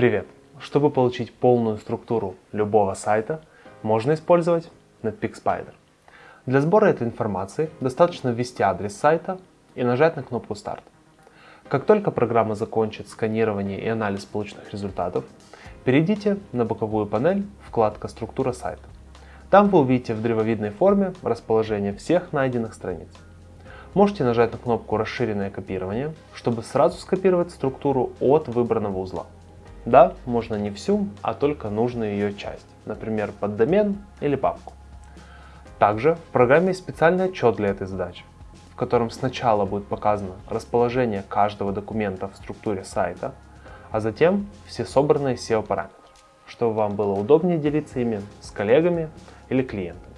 Привет! Чтобы получить полную структуру любого сайта, можно использовать Netpeak Spider. Для сбора этой информации достаточно ввести адрес сайта и нажать на кнопку «Старт». Как только программа закончит сканирование и анализ полученных результатов, перейдите на боковую панель вкладка «Структура сайта». Там вы увидите в древовидной форме расположение всех найденных страниц. Можете нажать на кнопку «Расширенное копирование», чтобы сразу скопировать структуру от выбранного узла. Да, можно не всю, а только нужную ее часть, например, под домен или папку. Также в программе есть специальный отчет для этой задачи, в котором сначала будет показано расположение каждого документа в структуре сайта, а затем все собранные SEO параметры, чтобы вам было удобнее делиться ими с коллегами или клиентами.